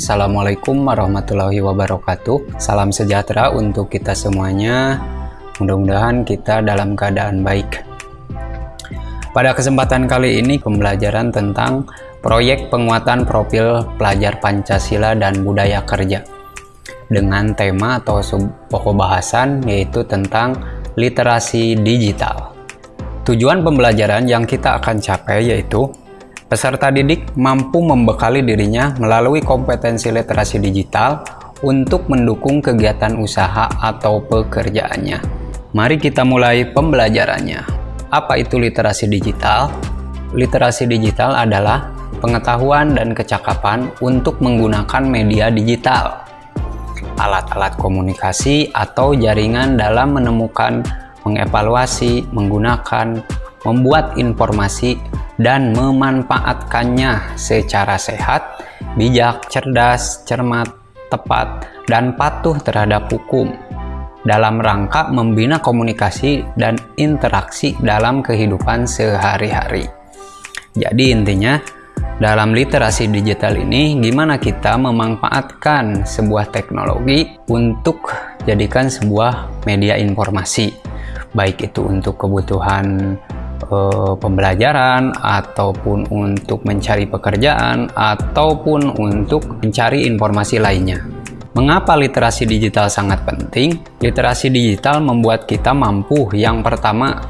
Assalamualaikum warahmatullahi wabarakatuh. Salam sejahtera untuk kita semuanya. Mudah-mudahan kita dalam keadaan baik. Pada kesempatan kali ini pembelajaran tentang Proyek penguatan profil pelajar Pancasila dan budaya kerja Dengan tema atau pokok bahasan yaitu tentang literasi digital. Tujuan pembelajaran yang kita akan capai yaitu Peserta didik mampu membekali dirinya melalui kompetensi literasi digital untuk mendukung kegiatan usaha atau pekerjaannya. Mari kita mulai pembelajarannya. Apa itu literasi digital? Literasi digital adalah pengetahuan dan kecakapan untuk menggunakan media digital, alat-alat komunikasi atau jaringan dalam menemukan, mengevaluasi, menggunakan, membuat informasi dan memanfaatkannya secara sehat, bijak, cerdas, cermat, tepat, dan patuh terhadap hukum dalam rangka membina komunikasi dan interaksi dalam kehidupan sehari-hari. Jadi intinya, dalam literasi digital ini gimana kita memanfaatkan sebuah teknologi untuk jadikan sebuah media informasi baik itu untuk kebutuhan uh, pembelajaran ataupun untuk mencari pekerjaan ataupun untuk mencari informasi lainnya. Mengapa literasi digital sangat penting? Literasi digital membuat kita mampu yang pertama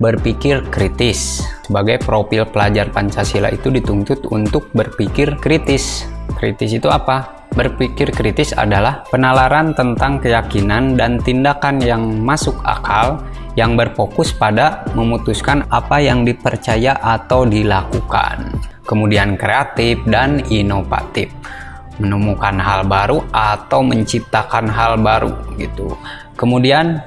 berpikir kritis. Sebagai profil pelajar Pancasila itu dituntut untuk berpikir kritis. Kritis itu apa? Berpikir kritis adalah penalaran tentang keyakinan dan tindakan yang masuk akal yang berfokus pada memutuskan apa yang dipercaya atau dilakukan. Kemudian kreatif dan inovatif menemukan hal baru atau menciptakan hal baru gitu. Kemudian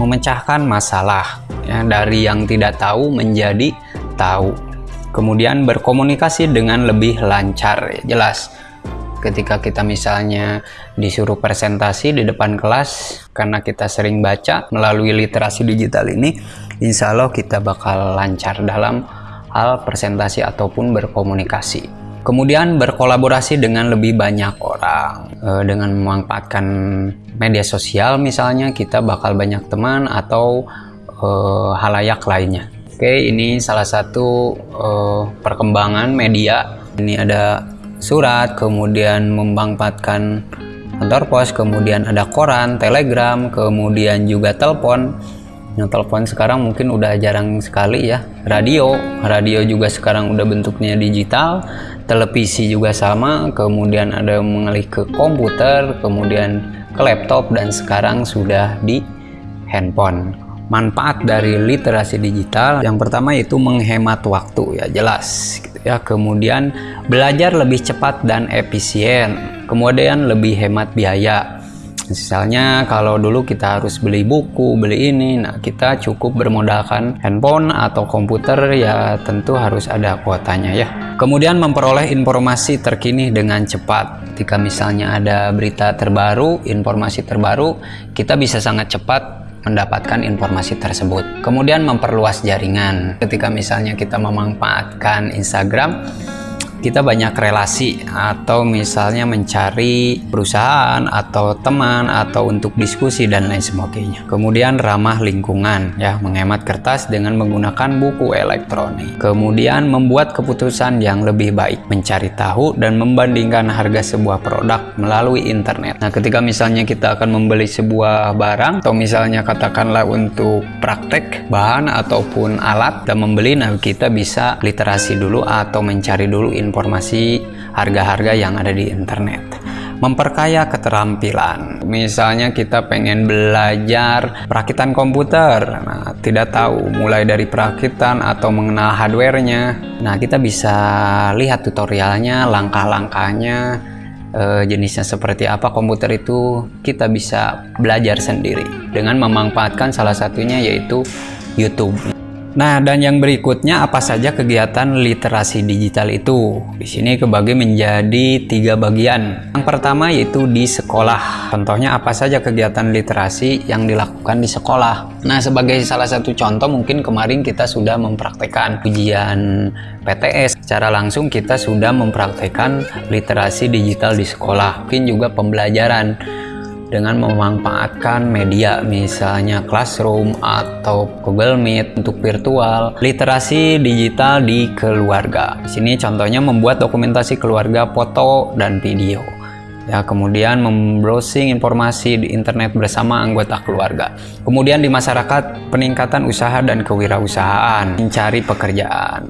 memecahkan masalah ya, dari yang tidak tahu menjadi tahu. Kemudian berkomunikasi dengan lebih lancar, ya, jelas ketika kita misalnya disuruh presentasi di depan kelas karena kita sering baca melalui literasi digital ini insya Allah kita bakal lancar dalam hal presentasi ataupun berkomunikasi. Kemudian berkolaborasi dengan lebih banyak orang. E, dengan memanfaatkan media sosial misalnya kita bakal banyak teman atau e, halayak lainnya. Oke ini salah satu e, perkembangan media. Ini ada surat, kemudian memanfaatkan kantor pos, kemudian ada koran, telegram, kemudian juga telepon. Yang telepon sekarang mungkin udah jarang sekali ya. Radio, radio juga sekarang udah bentuknya digital. Televisi juga sama, kemudian ada mengalih ke komputer, kemudian ke laptop dan sekarang sudah di handphone. Manfaat dari literasi digital. Yang pertama yaitu menghemat waktu ya jelas ya. Kemudian belajar lebih cepat dan efisien. Kemudian lebih hemat biaya. Misalnya kalau dulu kita harus beli buku beli ini nah kita cukup bermodalkan handphone atau komputer ya tentu harus ada kuotanya ya. Kemudian memperoleh informasi terkini dengan cepat. Ketika misalnya ada berita terbaru informasi terbaru kita bisa sangat cepat mendapatkan informasi tersebut. Kemudian memperluas jaringan. Ketika misalnya kita memanfaatkan Instagram, kita banyak relasi atau misalnya mencari perusahaan atau teman atau untuk diskusi dan lain sebagainya. Kemudian ramah lingkungan ya, menghemat kertas dengan menggunakan buku elektronik. Kemudian membuat keputusan yang lebih baik, mencari tahu dan membandingkan harga sebuah produk melalui internet. Nah, ketika misalnya kita akan membeli sebuah barang atau misalnya katakanlah untuk praktek bahan ataupun alat dan membeli, nah kita bisa literasi dulu atau mencari dulu informasi informasi harga-harga yang ada di internet. Memperkaya keterampilan. Misalnya kita pengen belajar perakitan komputer. Nah tidak tahu mulai dari perakitan atau mengenal hardwarenya. Nah kita bisa lihat tutorialnya langkah-langkahnya eh, jenisnya seperti apa komputer itu. Kita bisa belajar sendiri dengan memanfaatkan salah satunya yaitu YouTube Nah, dan yang berikutnya apa saja kegiatan literasi digital itu? Di sini kebagi menjadi tiga bagian. Yang pertama yaitu di sekolah. Contohnya apa saja kegiatan literasi yang dilakukan di sekolah. Nah, sebagai salah satu contoh mungkin kemarin kita sudah mempraktekkan ujian PTS. Secara langsung kita sudah mempraktekkan literasi digital di sekolah. Mungkin juga pembelajaran dengan memanfaatkan media misalnya Classroom atau Google Meet untuk virtual, literasi digital di keluarga. Di sini contohnya membuat dokumentasi keluarga foto dan video. Ya, kemudian membrowsing informasi di internet bersama anggota keluarga. Kemudian di masyarakat peningkatan usaha dan kewirausahaan, mencari pekerjaan.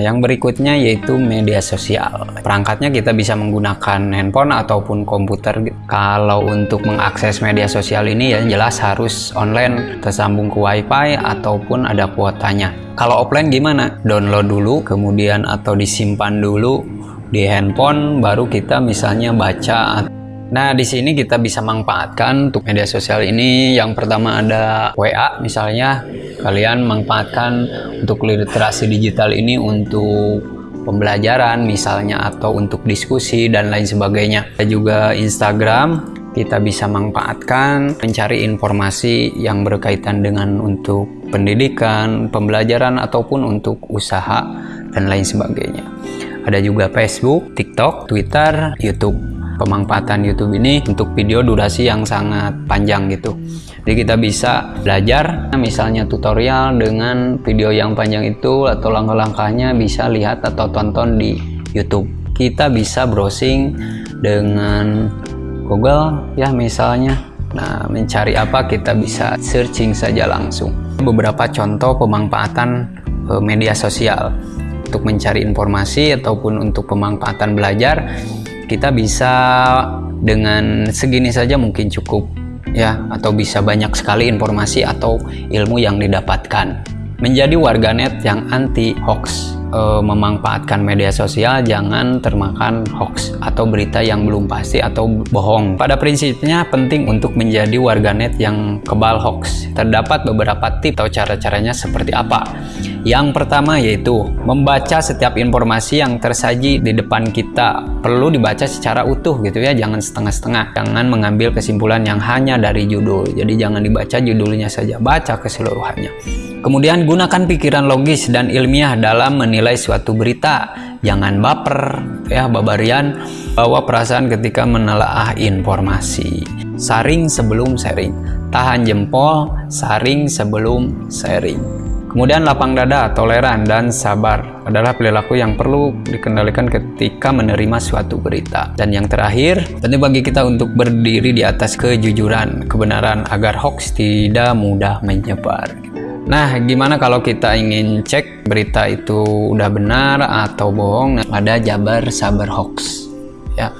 Yang berikutnya yaitu media sosial. Perangkatnya kita bisa menggunakan handphone ataupun komputer. Kalau untuk mengakses media sosial ini ya jelas harus online, tersambung ke wifi ataupun ada kuotanya. Kalau offline gimana? Download dulu, kemudian atau disimpan dulu di handphone, baru kita misalnya baca Nah, di sini kita bisa manfaatkan untuk media sosial ini. Yang pertama ada WA misalnya. Kalian manfaatkan untuk literasi digital ini untuk pembelajaran misalnya atau untuk diskusi dan lain sebagainya. Ada juga Instagram, kita bisa manfaatkan mencari informasi yang berkaitan dengan untuk pendidikan, pembelajaran ataupun untuk usaha dan lain sebagainya. Ada juga Facebook, TikTok, Twitter, YouTube pemanfaatan YouTube ini untuk video durasi yang sangat panjang gitu. Jadi kita bisa belajar misalnya tutorial dengan video yang panjang itu atau langkah-langkahnya bisa lihat atau tonton di YouTube. Kita bisa browsing dengan Google ya misalnya. Nah, mencari apa kita bisa searching saja langsung. Beberapa contoh pemanfaatan eh, media sosial untuk mencari informasi ataupun untuk pemanfaatan belajar kita bisa dengan segini saja mungkin cukup ya atau bisa banyak sekali informasi atau ilmu yang didapatkan menjadi warganet yang anti hoax e, memanfaatkan media sosial jangan termakan hoax atau berita yang belum pasti atau bohong. Pada prinsipnya penting untuk menjadi warganet yang kebal hoax. Terdapat beberapa tips atau cara-caranya seperti apa. Yang pertama yaitu membaca setiap informasi yang tersaji di depan kita perlu dibaca secara utuh gitu ya, jangan setengah-setengah. Jangan mengambil kesimpulan yang hanya dari judul. Jadi jangan dibaca judulnya saja, baca keseluruhannya. Kemudian gunakan pikiran logis dan ilmiah dalam menilai suatu berita. Jangan baper, ya babarian, bawa perasaan ketika menelaah informasi. Saring sebelum sharing. Tahan jempol, saring sebelum sharing. Kemudian lapang dada, toleran, dan sabar adalah perilaku yang perlu dikendalikan ketika menerima suatu berita. Dan yang terakhir, tentu bagi kita untuk berdiri di atas kejujuran, kebenaran agar hoax tidak mudah menyebar. Nah, gimana kalau kita ingin cek berita itu udah benar atau bohong? Nah, ada Jabar Sabar Hoax. Ya,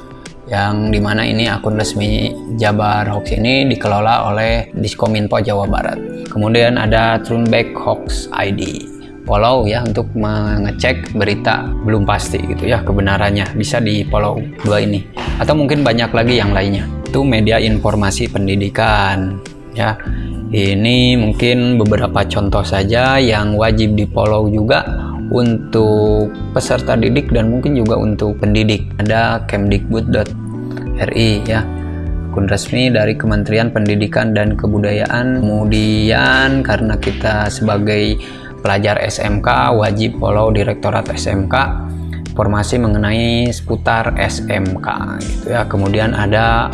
yang di mana ini akun resmi Jabar Hoax ini dikelola oleh Diskominfo Jawa Barat. Kemudian ada Trunback Hoax ID. Follow ya untuk mengecek berita belum pasti gitu ya kebenarannya bisa di follow dua ini atau mungkin banyak lagi yang lainnya itu media informasi pendidikan ya ini mungkin beberapa contoh saja yang wajib di follow juga untuk peserta didik dan mungkin juga untuk pendidik. Ada kemdikbud.com RI ya. Akun resmi dari Kementerian Pendidikan dan Kebudayaan. Kemudian karena kita sebagai pelajar SMK wajib follow Direktorat SMK informasi mengenai seputar SMK gitu ya. Kemudian ada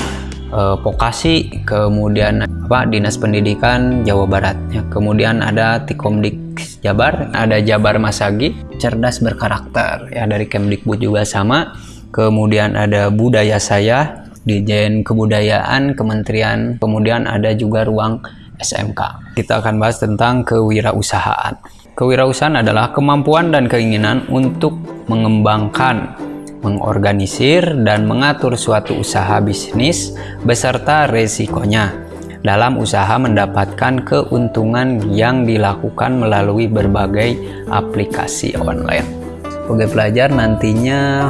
eh, Vokasi kemudian apa Dinas Pendidikan Jawa Barat. Ya kemudian ada Tikomdik Jabar ada Jabar Masagi cerdas berkarakter. Ya dari Kemdikbud juga sama. Kemudian ada budaya saya Dijen Kebudayaan Kementerian. Kemudian ada juga ruang SMK kita akan bahas tentang kewirausahaan. Kewirausahaan adalah kemampuan dan keinginan untuk mengembangkan mengorganisir dan mengatur suatu usaha bisnis beserta resikonya dalam usaha mendapatkan keuntungan yang dilakukan melalui berbagai aplikasi online. Sebagai pelajar nantinya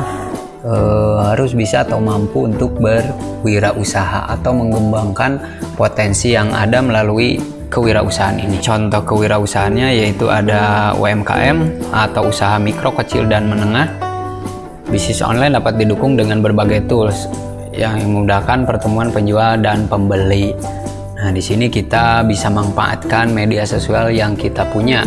uh, harus bisa atau mampu untuk berwirausaha atau mengembangkan potensi yang ada melalui kewirausahaan ini. Contoh kewirausahaannya yaitu ada UMKM atau usaha mikro, kecil, dan menengah. Bisnis online dapat didukung dengan berbagai tools yang memudahkan pertemuan penjual dan pembeli. Nah, di sini kita bisa manfaatkan media sosial yang kita punya,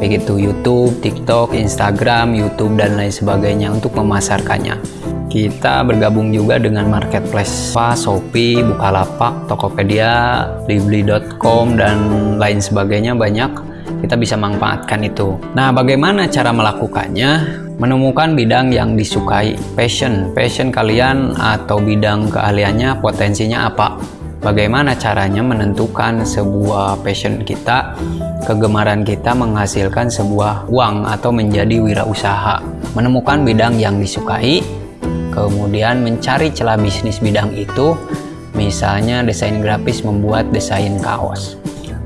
baik itu YouTube, TikTok, Instagram, YouTube, dan lain sebagainya untuk memasarkannya. Kita bergabung juga dengan marketplace Shopee, Bukalapak, Tokopedia, Libli.com, dan lain sebagainya banyak. Kita bisa manfaatkan itu. Nah, bagaimana cara melakukannya? Menemukan bidang yang disukai, passion, passion kalian atau bidang keahliannya, potensinya apa? Bagaimana caranya menentukan sebuah passion kita, kegemaran kita menghasilkan sebuah uang atau menjadi wirausaha? Menemukan bidang yang disukai, kemudian mencari celah bisnis bidang itu misalnya desain grafis membuat desain kaos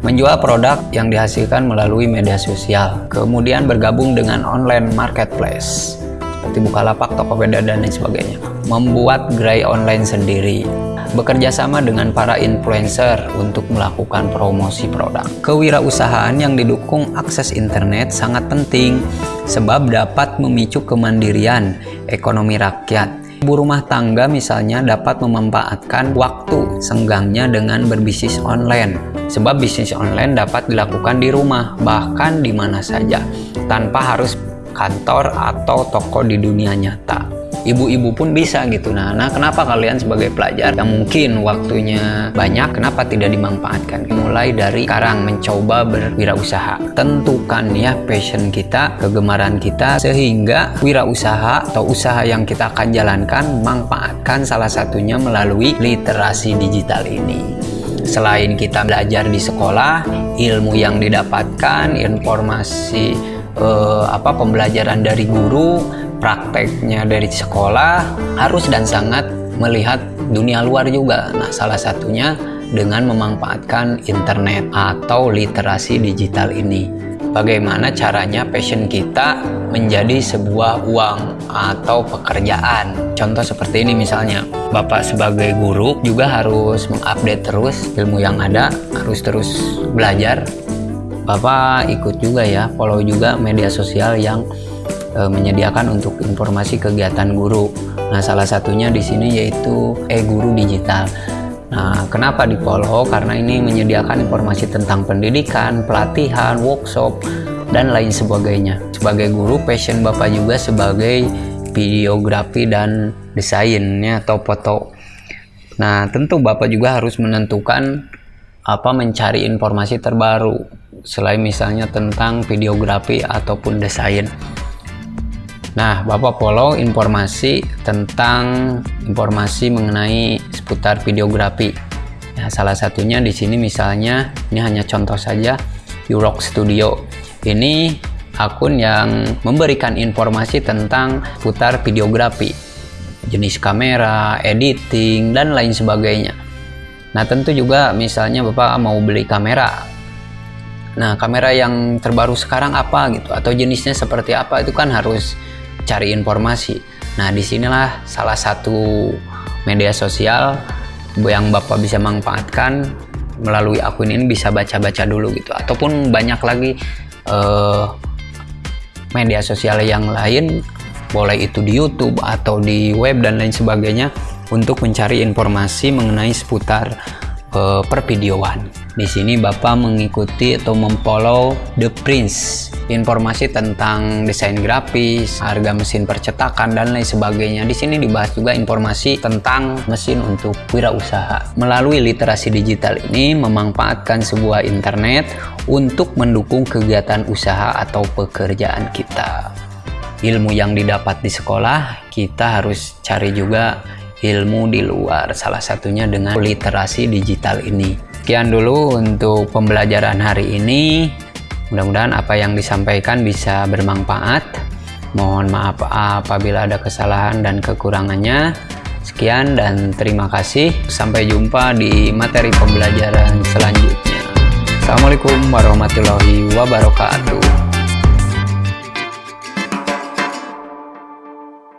menjual produk yang dihasilkan melalui media sosial kemudian bergabung dengan online marketplace seperti Bukalapak, Tokopedia dan lain sebagainya membuat gerai online sendiri bekerja sama dengan para influencer untuk melakukan promosi produk. Kewirausahaan yang didukung akses internet sangat penting sebab dapat memicu kemandirian ekonomi rakyat. Ibu rumah tangga misalnya dapat memanfaatkan waktu senggangnya dengan berbisnis online. Sebab bisnis online dapat dilakukan di rumah, bahkan di mana saja, tanpa harus kantor atau toko di dunia nyata ibu-ibu pun bisa gitu. Nah nah kenapa kalian sebagai pelajar yang mungkin waktunya banyak kenapa tidak dimanfaatkan? Mulai dari sekarang mencoba berwirausaha. Tentukan ya passion kita kegemaran kita sehingga wirausaha atau usaha yang kita akan jalankan manfaatkan salah satunya melalui literasi digital ini. Selain kita belajar di sekolah ilmu yang didapatkan informasi eh, apa pembelajaran dari guru prakteknya dari sekolah harus dan sangat melihat dunia luar juga. Nah, salah satunya dengan memanfaatkan internet atau literasi digital ini. Bagaimana caranya passion kita menjadi sebuah uang atau pekerjaan. Contoh seperti ini misalnya, Bapak sebagai guru juga harus mengupdate terus ilmu yang ada, harus terus belajar. Bapak ikut juga ya, follow juga media sosial yang e, menyediakan untuk informasi kegiatan guru. Nah, salah satunya di sini yaitu e-guru digital. Nah, kenapa di follow? Karena ini menyediakan informasi tentang pendidikan, pelatihan, workshop, dan lain sebagainya. Sebagai guru, passion Bapak juga sebagai videografi dan desainnya atau foto. Nah, tentu Bapak juga harus menentukan apa mencari informasi terbaru selain misalnya tentang videografi ataupun desain. Nah, Bapak follow informasi tentang informasi mengenai seputar videografi. Ya, salah satunya di sini misalnya ini hanya contoh saja Urock Studio. Ini akun yang memberikan informasi tentang putar videografi, jenis kamera, editing, dan lain sebagainya. Nah, tentu juga misalnya Bapak mau beli kamera. Nah, kamera yang terbaru sekarang apa gitu atau jenisnya seperti apa itu kan harus cari informasi. Nah, di sinilah salah satu media sosial yang Bapak bisa manfaatkan melalui akun ini bisa baca-baca dulu gitu. Ataupun banyak lagi uh, media sosial yang lain, boleh itu di YouTube atau di web dan lain sebagainya untuk mencari informasi mengenai seputar uh, pervideoan. Di sini Bapak mengikuti atau memfollow The Prince, informasi tentang desain grafis, harga mesin percetakan dan lain sebagainya. Di sini dibahas juga informasi tentang mesin untuk wirausaha. Melalui literasi digital ini memanfaatkan sebuah internet untuk mendukung kegiatan usaha atau pekerjaan kita. Ilmu yang didapat di sekolah, kita harus cari juga ilmu di luar, salah satunya dengan literasi digital ini. Sekian dulu untuk pembelajaran hari ini. Mudah-mudahan apa yang disampaikan bisa bermanfaat. Mohon maaf apabila ada kesalahan dan kekurangannya. Sekian dan terima kasih. Sampai jumpa di materi pembelajaran selanjutnya. Assalamualaikum warahmatullahi wabarakatuh.